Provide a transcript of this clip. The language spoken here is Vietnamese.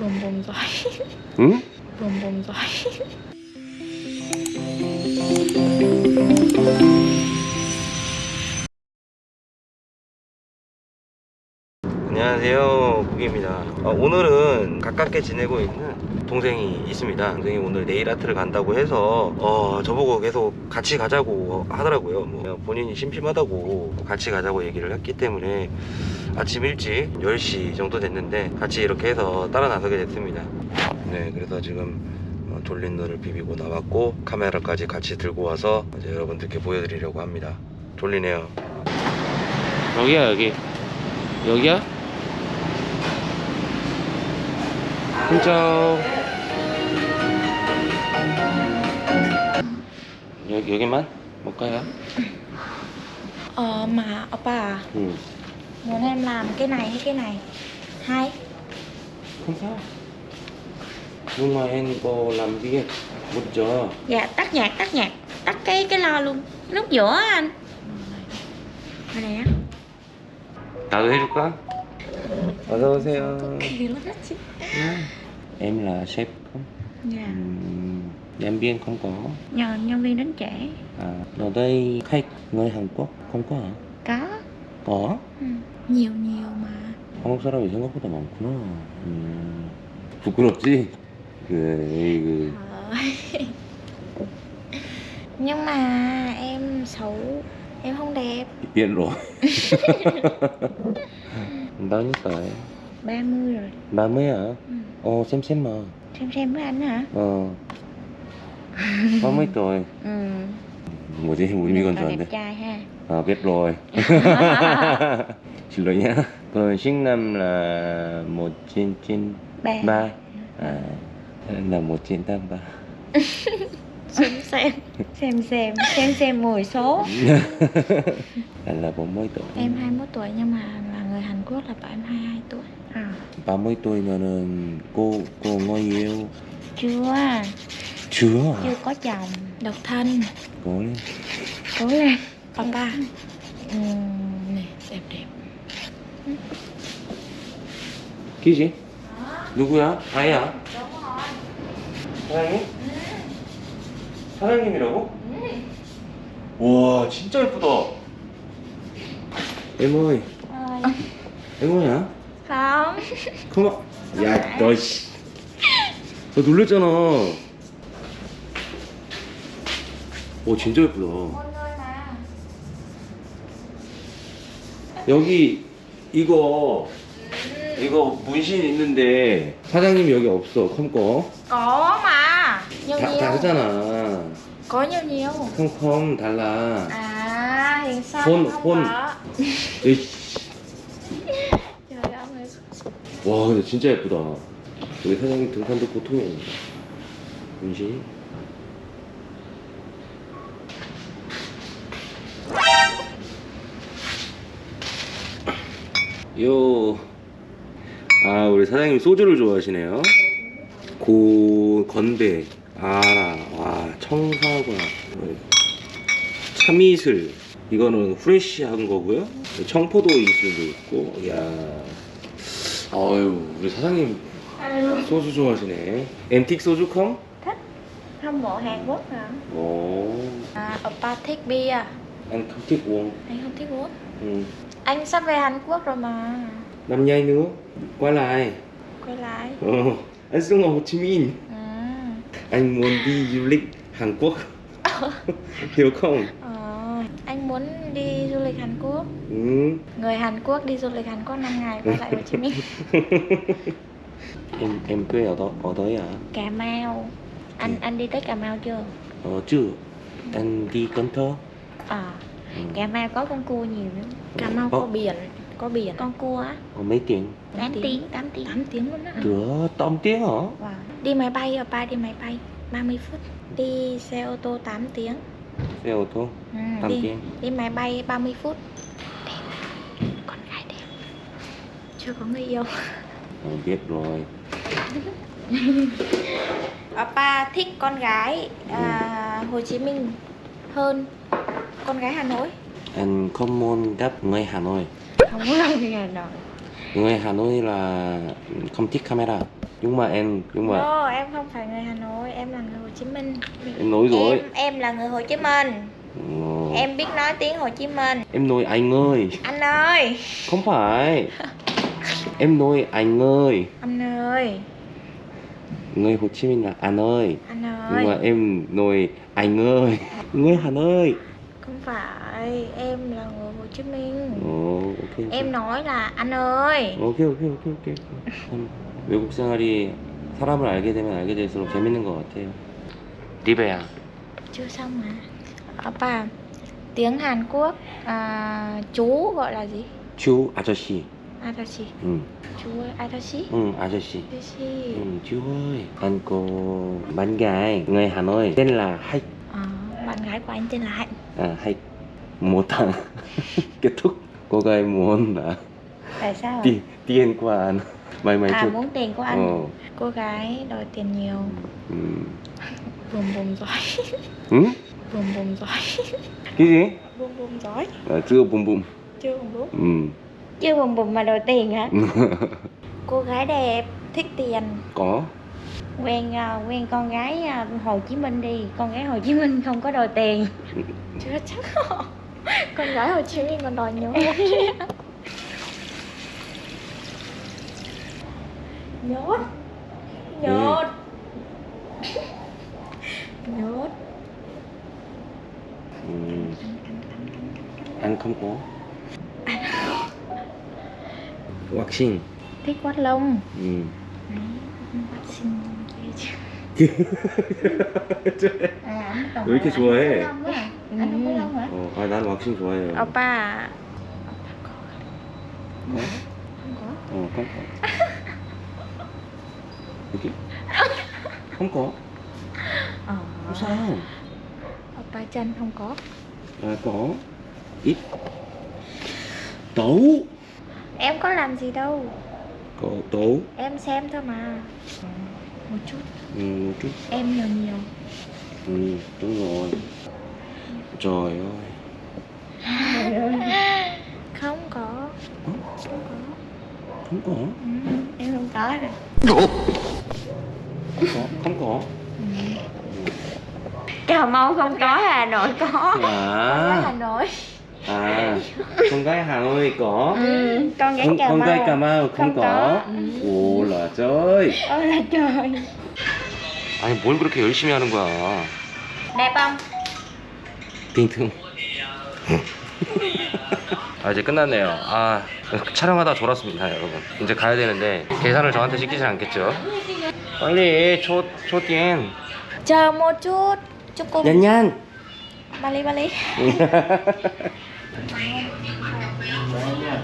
럼범자이 응? 럼범자이 안녕하세요. 국입니다. 어, 오늘은 가깝게 지내고 있는 동생이 있습니다. 동생이 오늘 네일 아트를 간다고 해서 어, 저보고 계속 같이 가자고 하더라고요. 뭐 본인이 심심하다고 같이 가자고 얘기를 했기 때문에 아침 일찍 10시 정도 됐는데 같이 이렇게 해서 따라 나서게 됐습니다. 네 그래서 지금 어, 돌린 눈을 비비고 나왔고 카메라까지 같이 들고 와서 이제 여러분들께 보여드리려고 합니다. 돌리네요. 여기야 여기. 여기야? 혼자 여기 여기만 một cái hả? Ờ mà oppa à Ừ. Muốn em làm cái này hay cái này Hai Không sao. Nhưng mà em có làm việc một giờ. Dạ tắt nhạc tắt nhạc Tắt cái cái lo luôn Lúc giữa á anh Ở đây á 나도 해줄까? 어서 오세요. Kỳ lắm đó chị Em là sếp không? Dạ Ừm, nhân viên không có. Nhờ nhân viên đến trễ À, ở đây khách người Hàn Quốc không có hả? Có có. ừ. Nhiều nhiều mà 한국 사람이 생각보다 많구나. 음, 부끄럽지? 그, 그, Ờ. Nhưng mà em xấu Em không đẹp biết rồi. Bao nhiêu tuổi? 30 rồi 30 hả? ừ. Ồ, xem xem mà. Xem xem với anh hả Ờ. 30 tuổi. Ừ 뭐지? 우리 미건 Cậu đẹp 좋아한데. trai ha À, biết rồi. Xin lỗi nhá. Còn sinh năm là 1993. Ba À, là 1983. xem xem xem xem xem xem 10 số Anh là 40 tuổi. em 21 tuổi nhưng mà là người Hàn Quốc là bảo em 22 tuổi À, 30 tuổi면은 cô cô ngồi yêu chưa chưa chưa có chồng độc thân cố lên cố lên papa ừ, này đẹp đẹp 키지? 누구야? 아이야? 사장님? 사장님이라고? 와 진짜 예쁘다 에모이 에모야? Không 컴온 야너 씨. 너 놀랬잖아 오 진짜 예쁘다 여기 이거 이거 문신 있는데 사장님 여기 없어 컴거 nhiều 다, 다르잖아 nhiều 컴컴 달라 hiện sao Hôn- không hôn. có 으이씨. trời ơi 와 근데 진짜 예쁘다 우리 사장님 등산도 보통이 아니다 문신 요. 아, 우리 사장님 소주를 좋아하시네요. 고, 건배, 아라, 와, 청사과, 참이슬. 이거는 프레쉬한 거고요. 청포도 이슬도 있고, 이야. 아유, 우리 사장님 소주 좋아하시네. 엠틱 소주 컴? thích không bộ Hàn Quốc hả 오, à oppa thích bia anh không thích uống. anh không thích uống Ừ. anh sắp về Hàn Quốc rồi mà Năm nhai nữa, quay lại. quay lại Ờ, anh sống ở Hồ Chí Minh. à, Anh muốn đi du lịch Hàn Quốc. Hiểu không? ờ, anh muốn đi du lịch Hàn Quốc Ừ. người Hàn Quốc đi du lịch Hàn Quốc 5 ngày quay lại Hồ Chí Minh em em quê ở đó ở đấy à? Cà Mau anh anh đi tới Cà Mau chưa Ờ chưa. Anh đi Cần Thơ. à Ừ. Cà Mau có con cua nhiều lắm Cà Mau Có. có biển có biển con cua á Ở mấy tiếng? 8 tiếng 8 tiếng 8 tiếng luôn á Cửa tóm tiếng hả? wow. đi máy bay oppa đi máy bay 30 phút đi xe ô tô 8 tiếng Xe ô tô ừ, 8 đi, đi máy bay 30 phút. Đẹp con gái đẹp. Chưa có người yêu. Ờ, biết rồi. Oppa thích con gái à, Hồ Chí Minh hơn con gái Hà Nội. Anh không muốn gặp người Hà Nội. không có lòng người Hà Nội Người Hà Nội là không thích camera. nhưng mà em nhưng mà No, em không phải người Hà Nội, em là người Hồ Chí Minh. em nói rồi Em em là người Hồ Chí Minh. Ờ, Em biết nói tiếng Hồ Chí Minh. em nói anh ơi Anh ơi, không phải em nói anh ơi anh ơi, người Hồ Chí Minh là anh ơi anh nhưng mà ơi. em nói anh ơi người Hà Nội Không phải, em là người Hồ Chí Minh. 어, 오케이. 오케이. Em nói là anh ơi. 오케이, 오케이, 오케이, 오케이. 참 외국 생활이 사람을 알게 되면 알게 될수록 재밌는 것 같아요. 리베야. Chưa xong mà. Oppa, tiếng Hàn Quốc à, chú gọi là gì? 주 아저씨. Adachi. 응, Chú ơi, Adachi. 응, 아저씨. Adachi. 응, chú ơi. Anh có bạn gái người Hà Nội tên là Hạnh. Ờ, bạn gái của anh tên là Hạnh. À, Hạnh. Một thằng. Kết thúc. Cô gái muốn là Tại sao? tiền tiền của anh. Mày mày À, chưa? muốn tiền của anh. Ờ. Cô gái đòi tiền nhiều. Ừ. Bùm bùm giỏi. 응? Bùm bùm giỏi. cái gì? Bùm bùm giỏi. À, chưa bùm bùm. Chưa bùm bùm. Ừ. Chưa bùm bùm mà đòi tiền hả? Cô gái đẹp, thích tiền. có. Quen à, quen con gái à, Hồ Chí Minh đi. Con gái Hồ Chí Minh không có đòi tiền. Chưa chắc con gái Hồ Chí Minh còn đòi nhiều hơn nhốt. Nhốt nhốt. Ừ. Anh không có. Waxing. thích quát lông. Ừ. Đấy, quát xinh ghê chưa à, anh còn 왜 이렇게 hỏi 좋아해? anh có lông á. anh không có lông hả 어, 아, 난 왁싱 좋아해요. oppa 어? không có 어, 깜깜. 여기? không có. ờ Không sao. oppa chân không có À, có. Ít. Tấu. em có làm gì đâu có tấu. em xem thôi mà một chút Ừ, một chút. em nhiều nhiều Ừ, đúng rồi. Trời ơi. không có không có Không có. ừ, em không có rồi Không có. Không có. cà mau không có hà nội có gái hà À, nội à, con gái Hà Nội có. ừ, con gái con, cà con mau gái Cà Mau không, Không có. có. 오, là trời. ôi là trời 아니 뭘 그렇게 열심히 하는 거야? đẹp không 띵퉁. 아 이제 끝났네요. 아 촬영하다 졸았습니다, 여러분. 이제 가야 되는데 계산을 저한테 시키지 않겠죠? 빨리 초 chờ một chút chút cùng 냔냔. ba ly ba ly 嗯好的